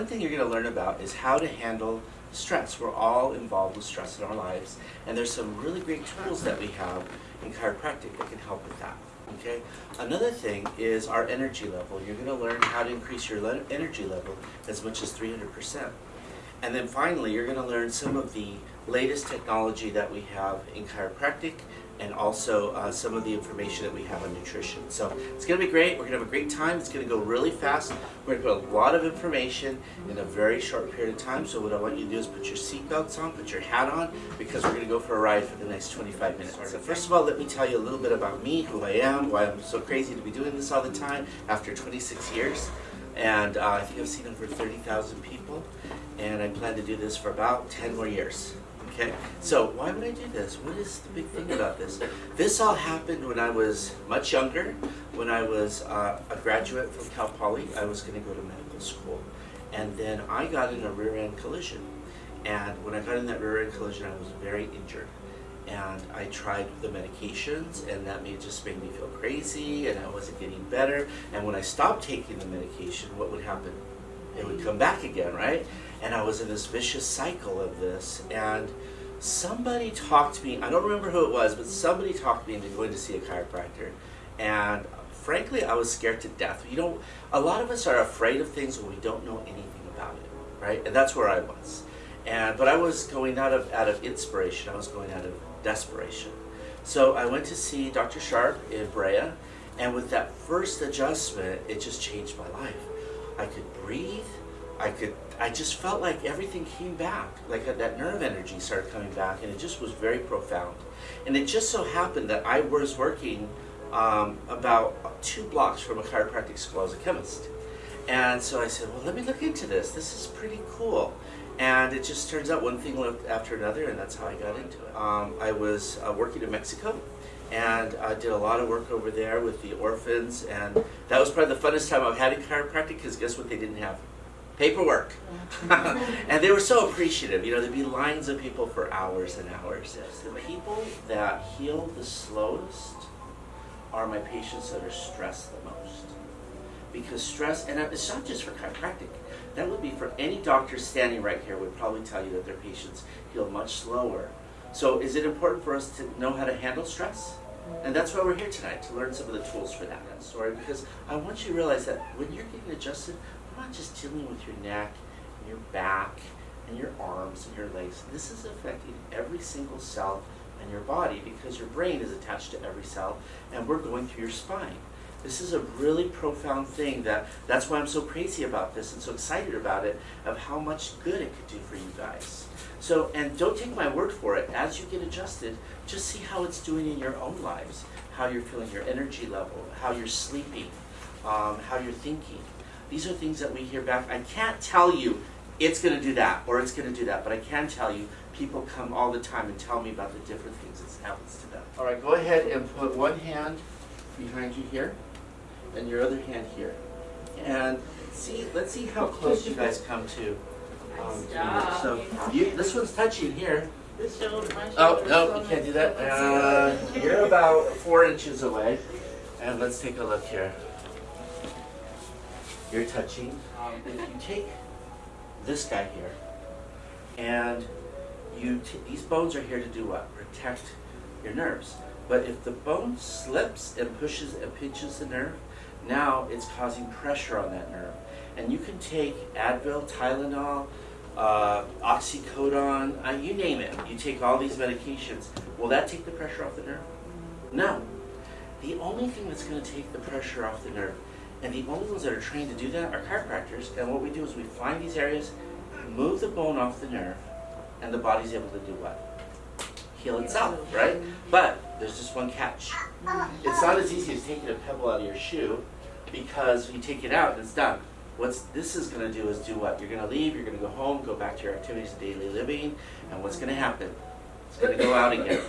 one thing you're going to learn about is how to handle stress. We're all involved with stress in our lives, and there's some really great tools that we have in chiropractic that can help with that. Okay. Another thing is our energy level. You're going to learn how to increase your energy level as much as 300%. And then finally, you're going to learn some of the latest technology that we have in chiropractic and also uh, some of the information that we have on nutrition. So it's going to be great. We're going to have a great time. It's going to go really fast. We're going to put a lot of information in a very short period of time. So what I want you to do is put your seatbelts on, put your hat on, because we're going to go for a ride for the next 25 minutes. So first of all, let me tell you a little bit about me, who I am, why I'm so crazy to be doing this all the time after 26 years. And uh, I think I've seen over 30,000 people. And I plan to do this for about 10 more years. Okay, so why would I do this? What is the big thing about this? This all happened when I was much younger, when I was uh, a graduate from Cal Poly. I was going to go to medical school. And then I got in a rear end collision. And when I got in that rear end collision, I was very injured. And I tried the medications, and that made, just made me feel crazy, and I wasn't getting better. And when I stopped taking the medication, what would happen? It would come back again, right? And I was in this vicious cycle of this. And somebody talked to me, I don't remember who it was, but somebody talked me into going to see a chiropractor. And frankly, I was scared to death. You know, a lot of us are afraid of things when we don't know anything about it, right? And that's where I was. And but I was going out of out of inspiration. I was going out of desperation. So I went to see Dr. Sharp in Brea, and with that first adjustment, it just changed my life. I could breathe. I could. I just felt like everything came back. Like that nerve energy started coming back, and it just was very profound. And it just so happened that I was working um, about two blocks from a chiropractic school as a chemist. And so I said, well, let me look into this. This is pretty cool. And it just turns out one thing after another, and that's how I got into it. Um, I was uh, working in Mexico, and I did a lot of work over there with the orphans, and that was probably the funnest time I've had in chiropractic, because guess what they didn't have? Paperwork. and they were so appreciative. You know, there'd be lines of people for hours and hours. The people that heal the slowest are my patients that are stressed the most. Because stress, and it's not just for chiropractic, that would be for any doctor standing right here would probably tell you that their patients heal much slower. So is it important for us to know how to handle stress? And that's why we're here tonight, to learn some of the tools for that that story, because I want you to realize that when you're getting adjusted, we're not just dealing with your neck and your back and your arms and your legs. This is affecting every single cell in your body because your brain is attached to every cell and we're going through your spine. This is a really profound thing that that's why I'm so crazy about this and so excited about it of how much good it could do for you guys. So, and don't take my word for it. As you get adjusted, just see how it's doing in your own lives, how you're feeling your energy level, how you're sleeping, um, how you're thinking. These are things that we hear back. I can't tell you it's going to do that or it's going to do that, but I can tell you people come all the time and tell me about the different things that happens to them. All right, go ahead and put one hand behind you here and your other hand here. And see, let's see how close you guys come to. Um, so you, this one's touching here. Oh, no, you can't do that. Uh, you're about four inches away. And let's take a look here. You're touching. Um, if you take this guy here, and you these bones are here to do what? Protect your nerves. But if the bone slips and pushes and pinches the nerve, now it's causing pressure on that nerve. And you can take Advil, Tylenol, uh, oxycodone, uh, you name it. You take all these medications. Will that take the pressure off the nerve? No. The only thing that's going to take the pressure off the nerve, and the only ones that are trained to do that are chiropractors. And what we do is we find these areas, move the bone off the nerve, and the body's able to do what? Heal itself, right? But there's just one catch. It's not as easy as taking a pebble out of your shoe because you take it out and it's done. What this is going to do is do what? You're going to leave, you're going to go home, go back to your activities of daily living, and what's going to happen? It's going to go out again.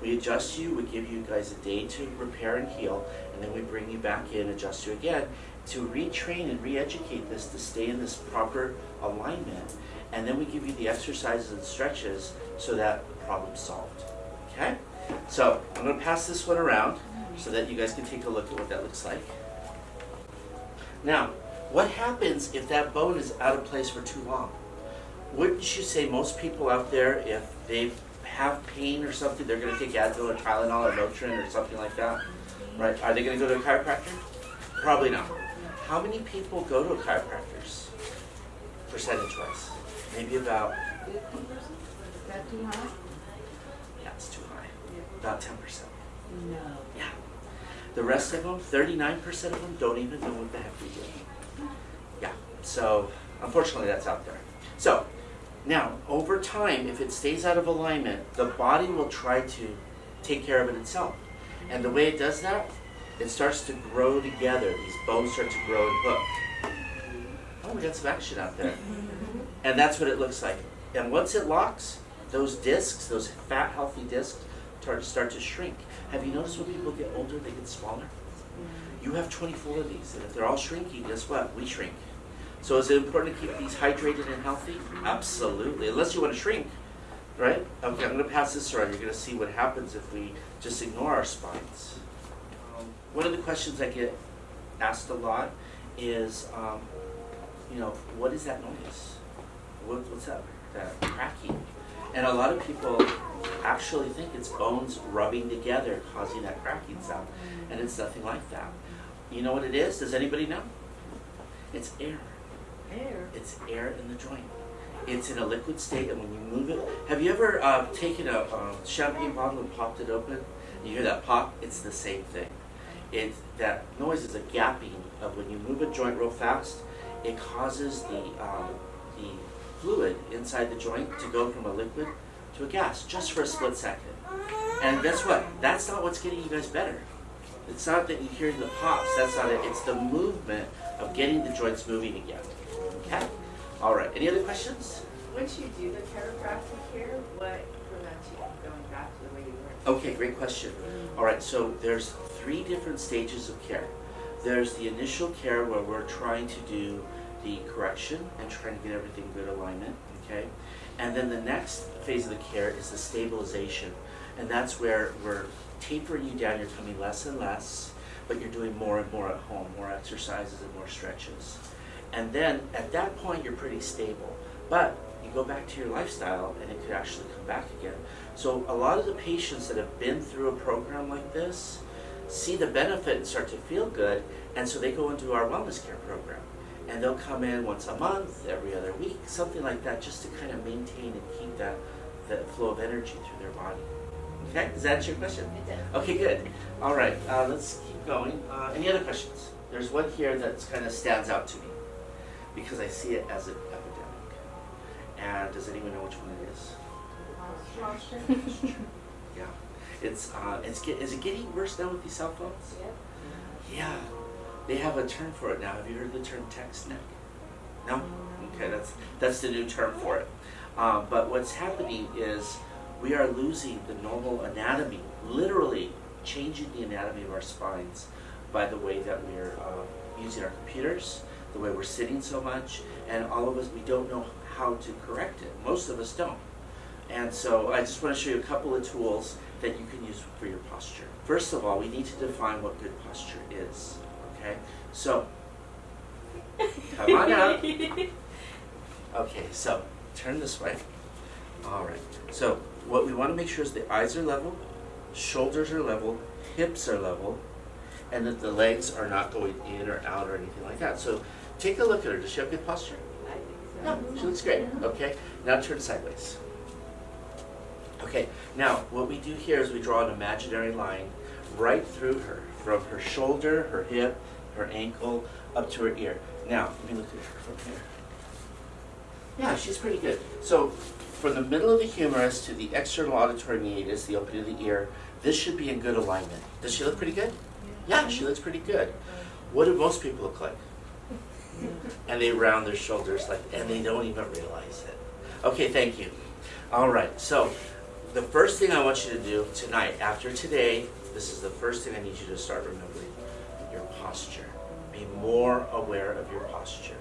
We adjust you, we give you guys a day to repair and heal, and then we bring you back in, adjust you again, to retrain and re-educate this to stay in this proper alignment. And then we give you the exercises and stretches so that the problem's solved. Okay? So I'm going to pass this one around so that you guys can take a look at what that looks like. Now, What happens if that bone is out of place for too long? Wouldn't you say most people out there, if they have pain or something, they're going to take Advil or Tylenol or Motrin or something like that? Right? Are they going to go to a chiropractor? Probably not. How many people go to a chiropractor's percentage wise? Maybe about, Fifty percent? Is that too high? It's too high. About 10%. No. Yeah. The rest of them, 39% of them, don't even know what the heck we're doing. Yeah. So, unfortunately, that's out there. So, now, over time, if it stays out of alignment, the body will try to take care of it itself. And the way it does that, it starts to grow together. These bones start to grow and hook. Oh, we got some action out there. And that's what it looks like. And once it locks, those discs, those fat, healthy discs, start, start to shrink. Have you noticed when people get older, they get smaller? You have 24 of these, and if they're all shrinking, guess what? We shrink. So is it important to keep these hydrated and healthy? Absolutely, unless you want to shrink, right? Okay, I'm going to pass this around. You're going to see what happens if we just ignore our spines. Um, one of the questions I get asked a lot is, um, you know, what is that noise? What, what's that, that cracking? And a lot of people actually think it's bones rubbing together causing that cracking sound, and it's nothing like that. You know what it is? Does anybody know? It's air. Air. It's air in the joint. It's in a liquid state, and when you move it, have you ever uh, taken a um, champagne bottle and popped it open? You hear that pop? It's the same thing. It that noise is a gapping of when you move a joint real fast. It causes the um, the fluid inside the joint to go from a liquid to a gas just for a split second. And guess what? That's not what's getting you guys better. It's not that you hear the pops. That's not it. It's the movement of getting the joints moving again. Okay? All right. Any other questions? Once you do the chiropractic here, what prevents you from going back to the way you were? Okay, great question. All right, so there's three different stages of care. There's the initial care where we're trying to do the correction and trying to get everything good alignment, okay? And then the next phase of the care is the stabilization. And that's where we're tapering you down, you're coming less and less, but you're doing more and more at home, more exercises and more stretches. And then at that point, you're pretty stable. But you go back to your lifestyle and it could actually come back again. So a lot of the patients that have been through a program like this see the benefit and start to feel good, and so they go into our wellness care program. And they'll come in once a month, every other week, something like that, just to kind of maintain and keep that, that flow of energy through their body. Okay, does that answer your question? It does. Okay, good. All right, uh, let's keep going. Uh, any other questions? There's one here that kind of stands out to me because I see it as an epidemic. And does anyone know which one it is? Posture. Yeah. It's uh, it's get, is it getting worse now with these cell phones? Yep. Yeah. They have a term for it now. Have you heard the term text neck? No. Okay, that's that's the new term for it. Uh, but what's happening is we are losing the normal anatomy, literally changing the anatomy of our spines by the way that we're uh, using our computers, the way we're sitting so much, and all of us, we don't know how to correct it. Most of us don't. And so I just want to show you a couple of tools that you can use for your posture. First of all, we need to define what good posture is. Okay? So, come on out. Okay, so turn this way. All right. So what we want to make sure is the eyes are level, shoulders are level, hips are level, and that the legs are not going in or out or anything like that. So take a look at her. Does she have good posture? I think so. No, she looks great. Okay, now turn sideways. Okay, now what we do here is we draw an imaginary line right through her, from her shoulder, her hip, her ankle, up to her ear. Now, let me look at her from here. Yeah, she's pretty good. So, from the middle of the humerus to the external auditory meatus, the opening of the ear, this should be in good alignment. Does she look pretty good? Yeah, she looks pretty good. What do most people look like? and they round their shoulders like, and they don't even realize it. Okay, thank you. All right, so the first thing I want you to do tonight, after today, this is the first thing I need you to start remembering your posture. Be more aware of your posture.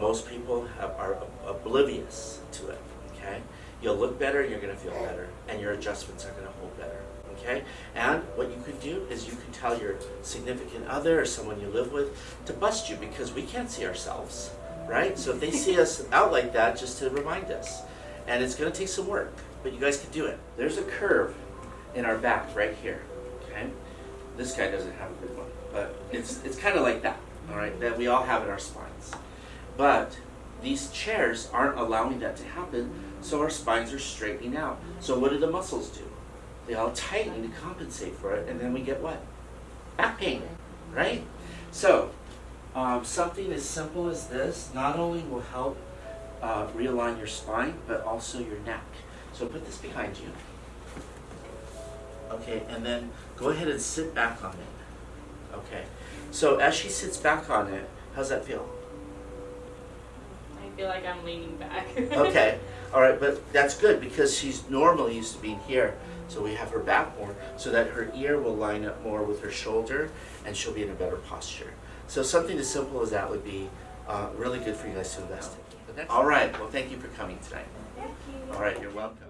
Most people have, are oblivious to it, okay? You'll look better, you're gonna feel better, and your adjustments are gonna hold better, okay? And what you can do is you can tell your significant other or someone you live with to bust you because we can't see ourselves, right? So if they see us out like that, just to remind us. And it's gonna take some work, but you guys can do it. There's a curve in our back right here, okay? This guy doesn't have a good one, but it's, it's kind of like that, all right, that we all have in our spines. But these chairs aren't allowing that to happen, so our spines are straightening out. So what do the muscles do? They all tighten to compensate for it, and then we get what? Back pain, right? So, um, something as simple as this not only will help uh, realign your spine, but also your neck. So put this behind you. Okay, and then go ahead and sit back on it. Okay, so as she sits back on it, how's that feel? I feel like I'm leaning back. Okay, all right, but that's good because she's normally used to being here. So we have her back more so that her ear will line up more with her shoulder and she'll be in a better posture. So something as simple as that would be uh, really good for you guys to invest in. All right, well, thank you for coming tonight. Thank you. All right, you're welcome.